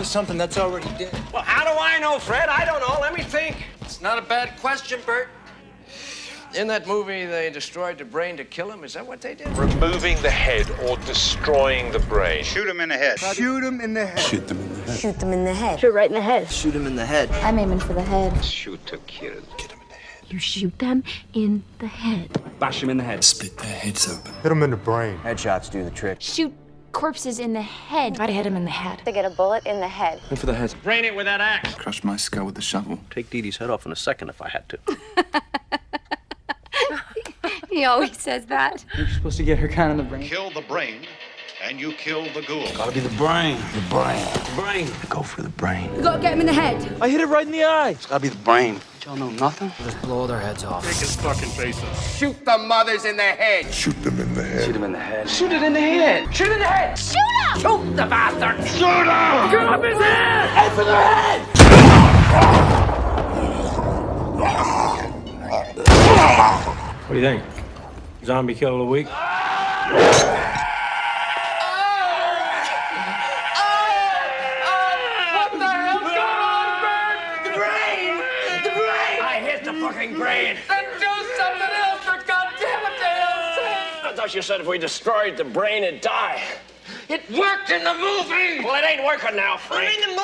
with something that's already dead. Well, how do I know, Fred? I don't know. Let me think. It's not a bad question, Bert. In that movie, they destroyed the brain to kill him. Is that what they did? Removing the head or destroying the brain. Shoot him in the head. Shoot him in the head. Shoot them in the head. Shoot them in the head. Shoot right in the head. Shoot him in the head. I'm aiming for the head. Shoot to kill. Get him. You shoot them in the head. Bash him in the head. Split their heads open. Hit him in the brain. Headshots do the trick. Shoot corpses in the head. Try to hit him in the head. To get a bullet in the head. Aim for the head. Brain it with that axe. Crush my skull with the shovel. Take Dee Dee's head off in a second if I had to. He always says that. You're supposed to get her kind in the brain. Kill the brain, and you kill the ghoul. Gotta be the brain. The brain. The brain. Go for the brain. You gotta get him in the head. I hit it right in the eye. It's gotta be the brain. Y'all know nothing? Just blow their heads off. Take his fucking face off. Shoot the mothers in the head. Shoot them in the head. Shoot him in the head. Shoot it in the head. Shoot it in the head. Shoot him! Shoot the bastard! Shoot him! Get up his head. Head for the head! What do you think? Zombie kill of the week? What the hell's going on, bro? I hit the fucking brain! Then do something else for goddamn it, I thought you said if we destroyed the brain, it'd die. It worked in the movie. Well, it ain't working now, Frank. We're in the